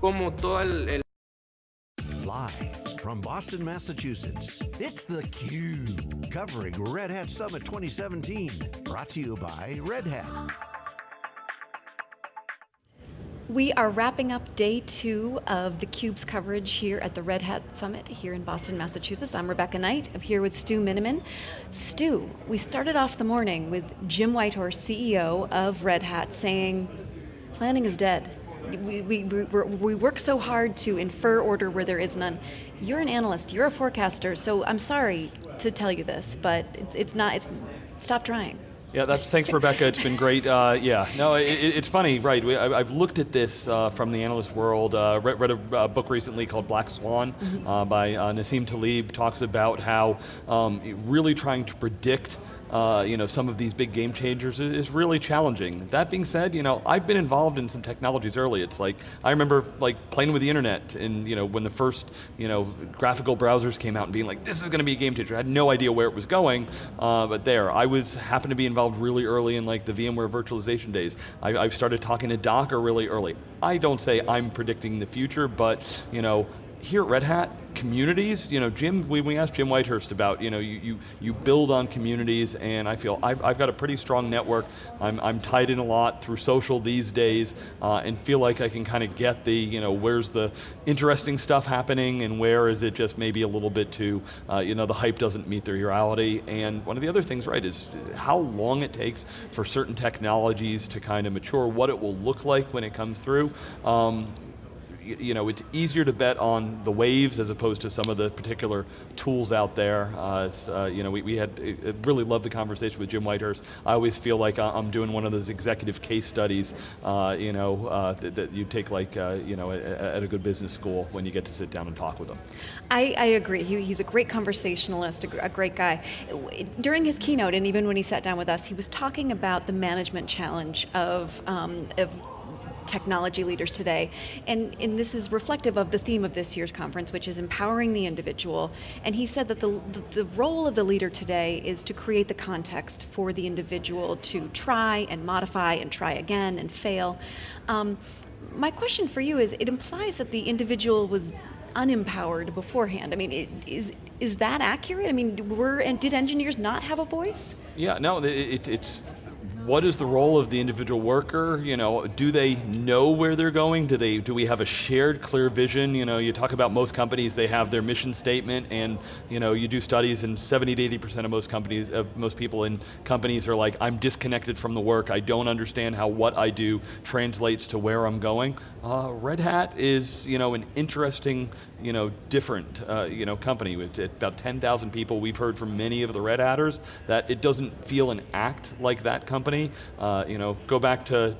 como todo el, el Live from Boston, Massachusetts, it's theCUBE, covering Red Hat Summit 2017. Brought to you by Red Hat. We are wrapping up day two of theCUBE's coverage here at the Red Hat Summit here in Boston, Massachusetts. I'm Rebecca Knight, I'm here with Stu Miniman. Stu, we started off the morning with Jim Whitehurst, CEO of Red Hat, saying, planning is dead. We, we, we work so hard to infer order where there is none. You're an analyst, you're a forecaster, so I'm sorry to tell you this, but it's, it's not, it's, stop trying. Yeah, that's, thanks Rebecca, it's been great. Uh, yeah, no, it, it's funny, right, we, I, have looked at this uh, from the analyst world, uh, read, read, a uh, book recently called Black Swan mm -hmm. by uh, Nassim Taleb, talks about how um, really trying to predict uh, you know, some of these big game changers is really challenging. That being said, you know, I've been involved in some technologies early. It's like, I remember like playing with the internet and you know, when the first you know, graphical browsers came out and being like, this is going to be a game changer. I had no idea where it was going, uh, but there. I was, happened to be involved really early in like the VMware virtualization days. I, I've started talking to Docker really early. I don't say I'm predicting the future, but you know, here at Red Hat, communities, you know, Jim, we, we asked Jim Whitehurst about, you know, you, you, you build on communities and I feel I've, I've got a pretty strong network. I'm, I'm tied in a lot through social these days uh, and feel like I can kind of get the, you know, where's the interesting stuff happening and where is it just maybe a little bit too, uh, you know, the hype doesn't meet the reality. And one of the other things, right, is how long it takes for certain technologies to kind of mature, what it will look like when it comes through. Um, you know, it's easier to bet on the waves as opposed to some of the particular tools out there. Uh, uh, you know, we, we had, really loved the conversation with Jim Whitehurst. I always feel like I'm doing one of those executive case studies, uh, you know, uh, that, that, you take like, uh, you know, at a good business school when you get to sit down and talk with them. I, I agree, he, he's a great conversationalist, a, a great guy. During his keynote, and even when he sat down with us, he was talking about the management challenge of, um, of technology leaders today. And, and this is reflective of the theme of this year's conference, which is empowering the individual. And he said that the, the, the role of the leader today is to create the context for the individual to try and modify and try again and fail. Um, my question for you is, it implies that the individual was unempowered beforehand. I mean, it, is, is that accurate? I mean, were, and did engineers not have a voice? Yeah, no, it, it's, what is the role of the individual worker? You know, do they know where they're going? Do they? Do we have a shared, clear vision? You know, you talk about most companies, they have their mission statement, and you know, you do studies, and 70 to 80 percent of most companies, of most people in companies are like, I'm disconnected from the work. I don't understand how what I do translates to where I'm going. Uh, Red Hat is, you know, an interesting, you know, different, uh, you know, company with about 10,000 people. We've heard from many of the Red Hatters that it doesn't feel and act like that company company. Uh, you know, go back to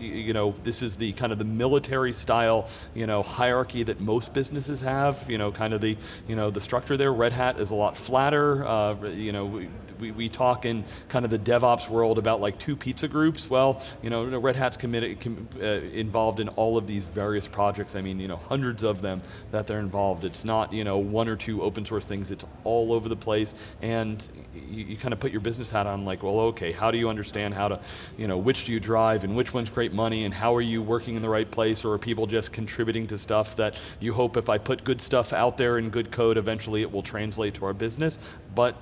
you know, this is the kind of the military style, you know, hierarchy that most businesses have, you know, kind of the, you know, the structure there. Red Hat is a lot flatter, uh, you know, we, we, we, talk in kind of the DevOps world about like two pizza groups. Well, you know, Red Hat's committed, com, uh, involved in all of these various projects. I mean, you know, hundreds of them that they're involved. It's not, you know, one or two open source things. It's all over the place. And you, you kind of put your business hat on like, well, okay, how do you understand how to, you know, which do you drive and which one's great money and how are you working in the right place or are people just contributing to stuff that you hope if I put good stuff out there in good code, eventually it will translate to our business. But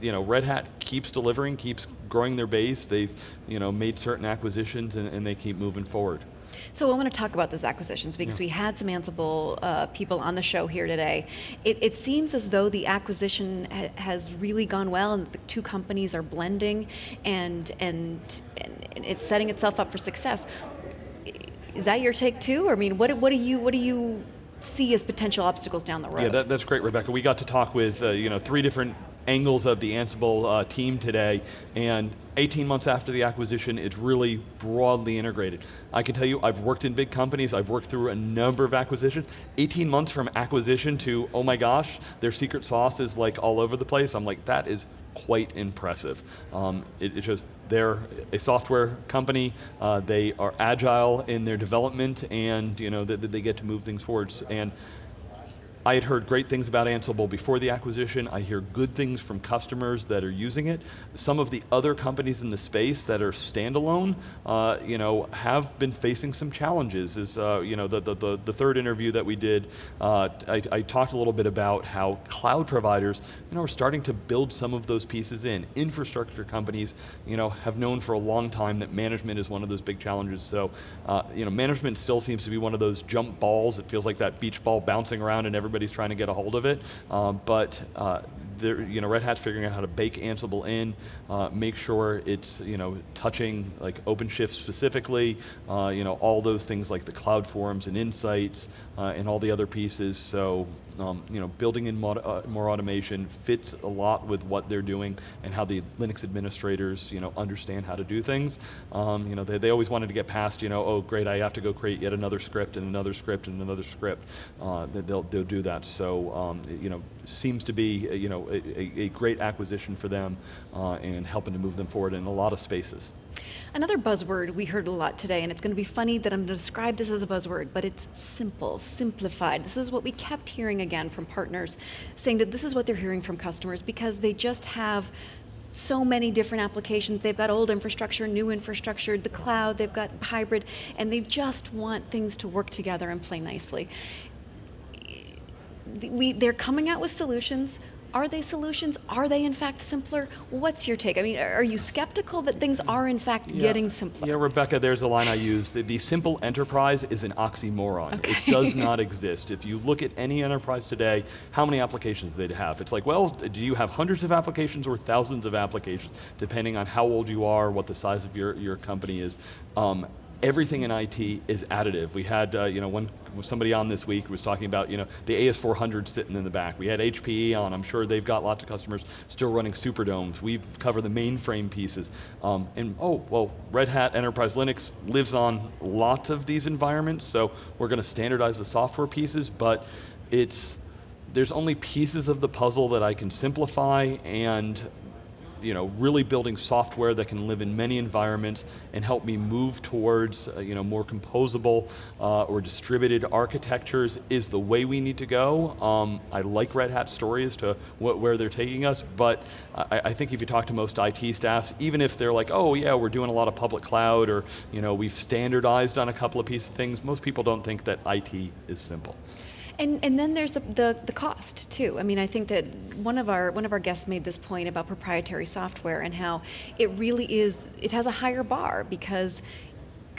you know, Red Hat keeps delivering, keeps growing their base, they've you know, made certain acquisitions and, and they keep moving forward. So I want to talk about those acquisitions because yeah. we had some Ansible uh, people on the show here today. It, it seems as though the acquisition ha has really gone well and the two companies are blending and, and it's setting itself up for success. Is that your take too? Or I mean, what, what do you, what do you see as potential obstacles down the road? Yeah, that, that's great, Rebecca. We got to talk with uh, you know three different angles of the Ansible uh, team today, and 18 months after the acquisition, it's really broadly integrated. I can tell you, I've worked in big companies, I've worked through a number of acquisitions. 18 months from acquisition to, oh my gosh, their secret sauce is like all over the place. I'm like, that is quite impressive. Um, it, it just, they're a software company, uh, they are agile in their development, and you know, they, they get to move things forward. And I had heard great things about Ansible before the acquisition. I hear good things from customers that are using it. Some of the other companies in the space that are standalone, uh, you know, have been facing some challenges. Is uh, you know the, the, the third interview that we did, uh, I, I, talked a little bit about how cloud providers, you know, are starting to build some of those pieces in. Infrastructure companies, you know, have known for a long time that management is one of those big challenges. So, uh, you know, management still seems to be one of those jump balls. It feels like that beach ball bouncing around and everybody everybody's trying to get a hold of it, um, but uh, you know, Red Hat's figuring out how to bake Ansible in, uh, make sure it's you know touching like OpenShift specifically, uh, you know all those things like the CloudForms and insights uh, and all the other pieces. So um, you know, building in mod, uh, more automation fits a lot with what they're doing and how the Linux administrators, you know, understand how to do things. Um, you know, they, they always wanted to get past, you know, oh great, I have to go create yet another script and another script and another script. Uh, they'll, they'll do that. So, um, you know, seems to be, you know, a, a great acquisition for them uh, and helping to move them forward in a lot of spaces. Another buzzword we heard a lot today, and it's going to be funny that I'm going to describe this as a buzzword, but it's simple, simplified. This is what we kept hearing again from partners, saying that this is what they're hearing from customers because they just have so many different applications. They've got old infrastructure, new infrastructure, the cloud, they've got hybrid, and they just want things to work together and play nicely. We, they're coming out with solutions are they solutions? Are they in fact simpler? What's your take? I mean, are you skeptical that things are in fact yeah. getting simpler? Yeah, Rebecca, there's a line I use. The, the simple enterprise is an oxymoron. Okay. It does not exist. If you look at any enterprise today, how many applications they have? It's like, well, do you have hundreds of applications or thousands of applications, depending on how old you are, what the size of your, your company is. Um, everything in IT is additive. We had, uh, you know, one somebody on this week was talking about, you know, the AS400 sitting in the back. We had HPE on. I'm sure they've got lots of customers still running Superdomes. We cover the mainframe pieces. Um, and oh, well, Red Hat Enterprise Linux lives on lots of these environments, so we're going to standardize the software pieces, but it's there's only pieces of the puzzle that I can simplify and you know, really building software that can live in many environments and help me move towards uh, you know, more composable uh, or distributed architectures is the way we need to go. Um, I like Red Hat's story as to what, where they're taking us, but I, I, think if you talk to most IT staffs, even if they're like, oh yeah, we're doing a lot of public cloud or you know, we've standardized on a couple of pieces of things, most people don't think that IT is simple. And, and then there's the, the, the, cost too. I mean, I think that one of our one of our guests made this point about proprietary software and how it really is it has a higher bar because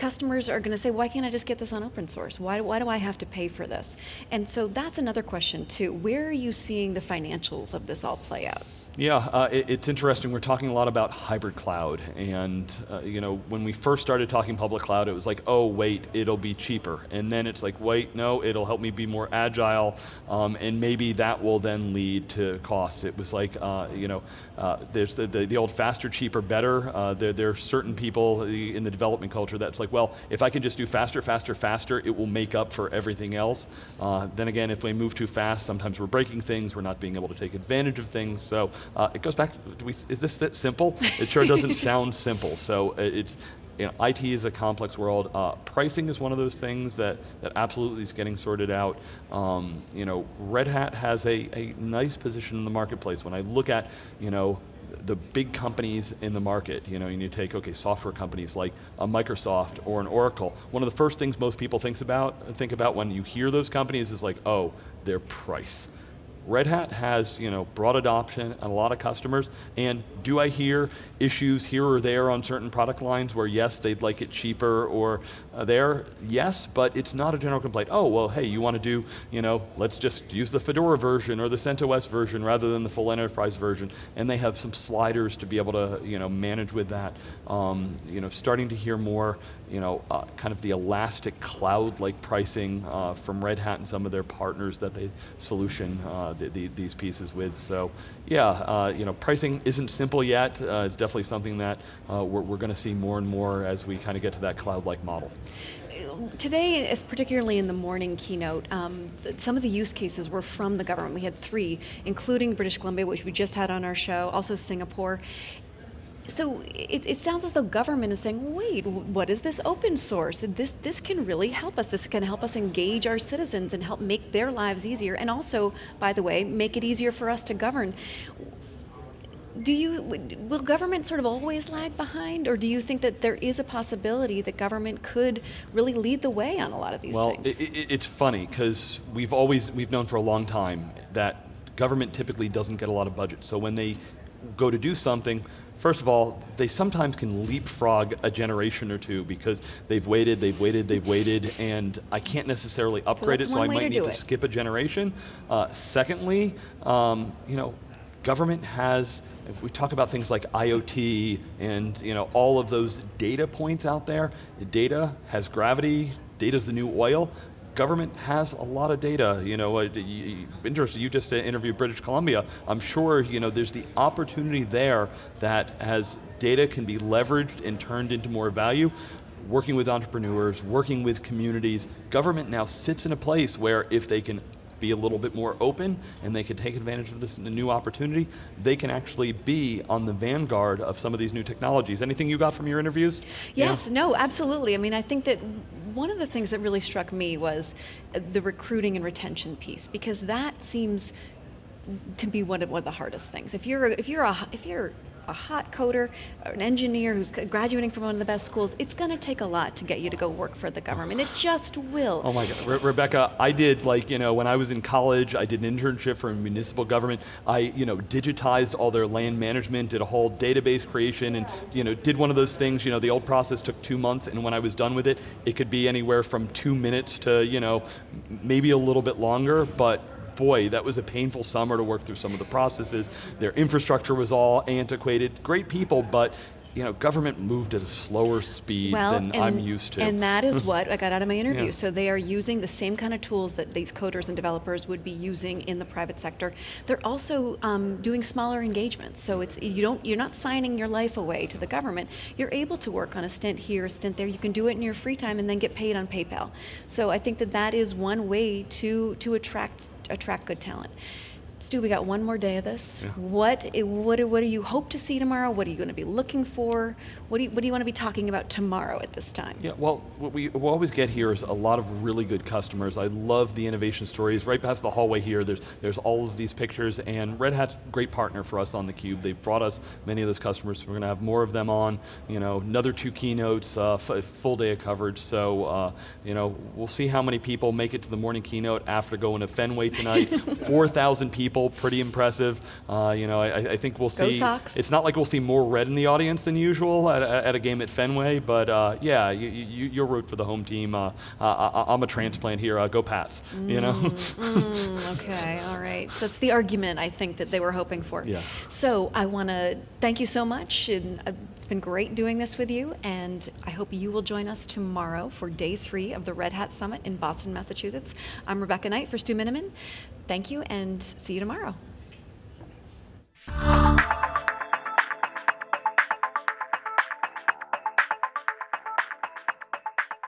customers are going to say, why can't I just get this on open source? Why, why do I have to pay for this? And so that's another question too. Where are you seeing the financials of this all play out? Yeah, uh, it, it's interesting. We're talking a lot about hybrid cloud, and uh, you know, when we first started talking public cloud, it was like, oh wait, it'll be cheaper, and then it's like, wait, no, it'll help me be more agile, um, and maybe that will then lead to cost. It was like, uh, you know, uh, there's the, the, the, old faster, cheaper, better. Uh, there, there are certain people in the development culture that's like, well, if I can just do faster, faster, faster, it will make up for everything else. Uh, then again, if we move too fast, sometimes we're breaking things, we're not being able to take advantage of things. So uh, it goes back, to, we, is this that simple? It sure doesn't sound simple. So uh, it's, you know, IT is a complex world. Uh, pricing is one of those things that, that absolutely is getting sorted out. Um, you know, Red Hat has a, a nice position in the marketplace. When I look at, you know, the big companies in the market, you know, and you take, okay, software companies like a Microsoft or an Oracle, one of the first things most people thinks about, think about when you hear those companies is like, oh, their price. Red Hat has you know, broad adoption and a lot of customers, and do I hear issues here or there on certain product lines where yes, they'd like it cheaper or uh, there? Yes, but it's not a general complaint. Oh, well, hey, you want to do, you know, let's just use the Fedora version or the CentOS version rather than the full enterprise version, and they have some sliders to be able to you know, manage with that. Um, you know, starting to hear more, you know, uh, kind of the elastic cloud-like pricing uh, from Red Hat and some of their partners that they solution uh, the, the, these pieces with. So yeah, uh, you know, pricing isn't simple yet. Uh, it's definitely something that uh, we're, we're going to see more and more as we kind of get to that cloud-like model. Today, as particularly in the morning keynote, um, some of the use cases were from the government. We had three, including British Columbia, which we just had on our show, also Singapore, So it, it, sounds as though government is saying, wait, what is this open source? This, this can really help us. This can help us engage our citizens and help make their lives easier. And also, by the way, make it easier for us to govern do you will government sort of always lag behind or do you think that there is a possibility that government could really lead the way on a lot of these well, things well it, it's funny because we've always we've known for a long time that government typically doesn't get a lot of budget so when they go to do something First of all, they sometimes can leapfrog a generation or two because they've waited, they've waited, they've waited, and I can't necessarily upgrade well, it, so I might to need to it. skip a generation. Uh, secondly, um, you know, government has if we talk about things like IoT and you know, all of those data points out there, data has gravity, data is the new oil, government has a lot of data. You know, uh, you, interesting, you just uh, interviewed British Columbia. I'm sure you know, there's the opportunity there that as data can be leveraged and turned into more value, working with entrepreneurs, working with communities, government now sits in a place where if they can be a little bit more open and they can take advantage of this new opportunity, they can actually be on the vanguard of some of these new technologies. Anything you got from your interviews? Yes, yeah? no, absolutely. I mean, I think that one of the things that really struck me was uh, the recruiting and retention piece, because that seems to be one of, one of the hardest things. If you're, if you're, a, if you're a hot coder, an engineer who's graduating from one of the best schools, it's going to take a lot to get you to go work for the government. It just will. Oh my God, Re Rebecca, I did like, you know, when I was in college, I did an internship for a municipal government. I, you know, digitized all their land management, did a whole database creation and, you know, did one of those things, you know, the old process took two months and when I was done with it, it could be anywhere from two minutes to, you know, maybe a little bit longer, but boy, that was a painful summer to work through some of the processes. Their infrastructure was all antiquated. Great people, but you know, government moved at a slower speed well, than and, I'm used to. And that is what I got out of my interview. Yeah. So they are using the same kind of tools that these coders and developers would be using in the private sector. They're also um, doing smaller engagements. So it's you don't you're not signing your life away to the government. You're able to work on a stint here, a stint there. You can do it in your free time and then get paid on PayPal. So I think that that is one way to to attract attract good talent. Stu, we got one more day of this. Yeah. What, what, what do you hope to see tomorrow? What are you going to be looking for? What do you, what do you want to be talking about tomorrow at this time? Yeah, well, what we we'll always get here is a lot of really good customers. I love the innovation stories. Right past the hallway here, there's, there's all of these pictures, and Red Hat's a great partner for us on theCUBE. They've brought us many of those customers, so we're going to have more of them on. You know, another two keynotes, uh, full day of coverage, so uh, you know, we'll see how many people make it to the morning keynote after going to Fenway tonight. 4,000 people people, pretty impressive. Uh, you know, I, I, think we'll see. Go Sox. It's not like we'll see more red in the audience than usual at, at a game at Fenway, but uh, yeah, you, you, you'll root for the home team. Uh, I, am a transplant here. Uh, go Pats. Mm, you know. mm, okay, all right. That's the argument I think that they were hoping for. Yeah. So I want to thank you so much. And, uh, it's been great doing this with you, and I hope you will join us tomorrow for day three of the Red Hat Summit in Boston, Massachusetts. I'm Rebecca Knight for Stu Miniman. Thank you, and see you tomorrow.